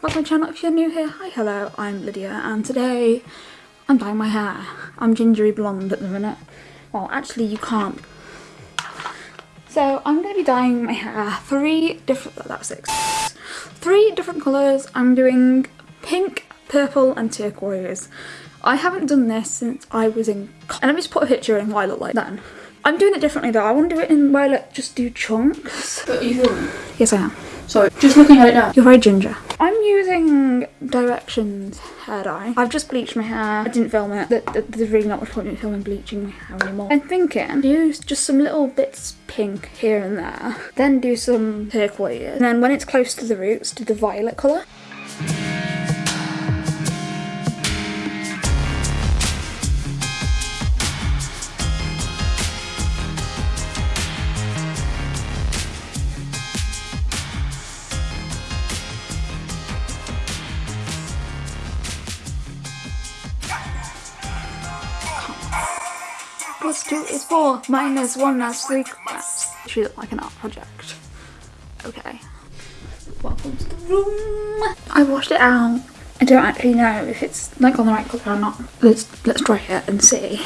welcome back to my channel. If you're new here, hi, hello, I'm Lydia and today I'm dyeing my hair. I'm gingery blonde at the minute. Well, actually you can't. So I'm going to be dyeing my hair three different, oh, that was six, three different colours. I'm doing pink, purple and turquoise. I haven't done this since I was in, and let me just put a picture in what I look like then. I'm doing it differently though. I want to do it in where I just do chunks. But you? Yes, I am. So, just looking at it now. You're very ginger. Using Directions hair dye. I've just bleached my hair. I didn't film it. There's really not much point in filming bleaching my hair anymore. I'm thinking use just some little bits pink here and there. Then do some turquoise. And then when it's close to the roots, do the violet colour. Plus 2 is 4, minus 1 is 3. That's actually look like an art project. Okay. Welcome to the room. I washed it out. I don't actually know if it's like on the right colour or not. Let's let's try it and see.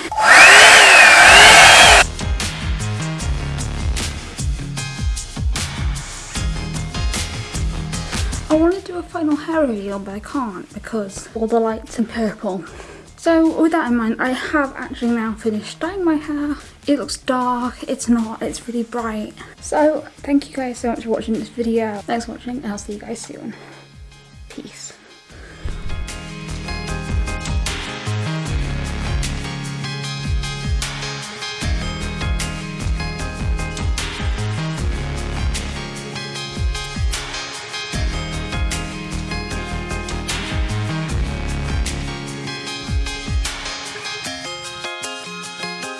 I want to do a final hair reveal but I can't because all the lights are purple. So with that in mind, I have actually now finished dyeing my hair. It looks dark, it's not, it's really bright. So thank you guys so much for watching this video. Thanks for watching, and I'll see you guys soon.